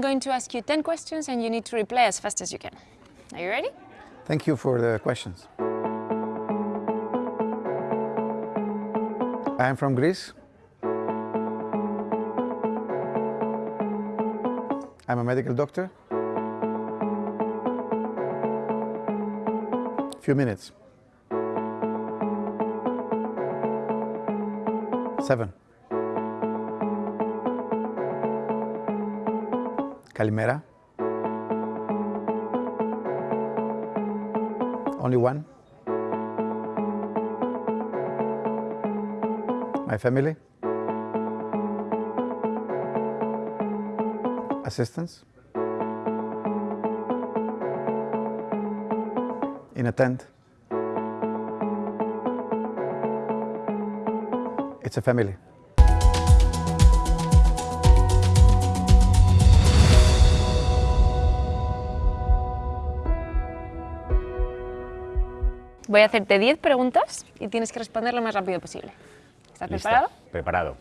going to ask you 10 questions and you need to reply as fast as you can. Are you ready? Thank you for the questions. I am from Greece. I'm a medical doctor. Few minutes. Seven. Kalimera. Only one. My family. Assistance. In a tent. It's a family. Voy a hacerte 10 preguntas y tienes que responder lo más rápido posible. ¿Estás Listo. preparado? Preparado.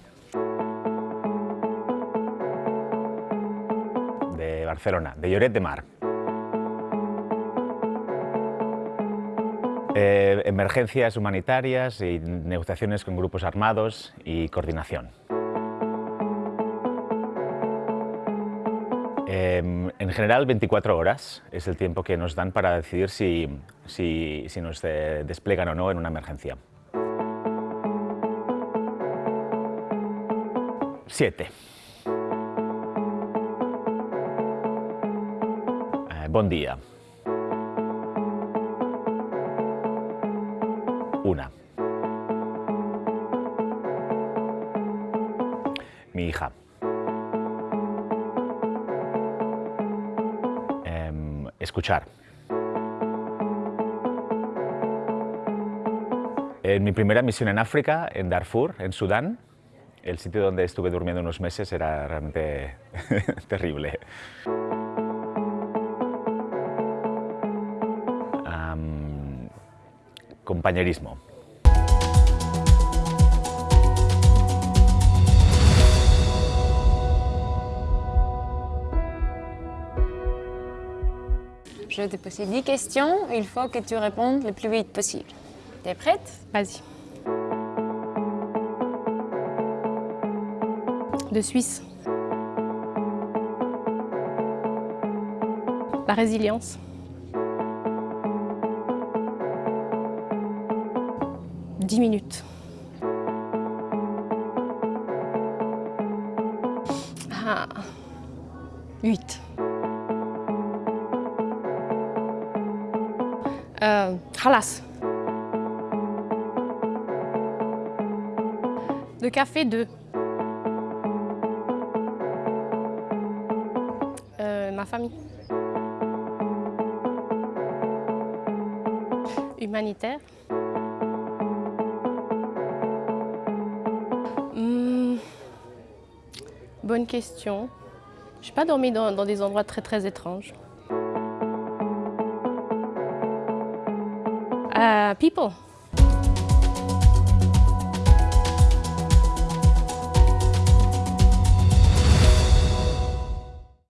De Barcelona, de Lloret de Mar. Eh, emergencias humanitarias y negociaciones con grupos armados y coordinación. Eh, en general 24 horas es el tiempo que nos dan para decidir si, si- si nos eh, desplegan o no en una emergencia. Siete. Eh, buen día. Una. Mi hija. Escuchar. En mi primera misión en África, en Darfur, en Sudán, el sitio donde estuve durmiendo unos meses era realmente terrible. Compañerismo. Je vais te poser 10 questions. Il faut que tu répondes le plus vite possible. T'es prête? Vas-y. De Suisse. La résilience. Dix minutes. Ah. 8. Euh, Halas. Le café 2. Euh, ma famille. Humanitaire. Hmm. Bonne question. Je n'ai pas dormi dans, dans des endroits très très étranges. Uh, people.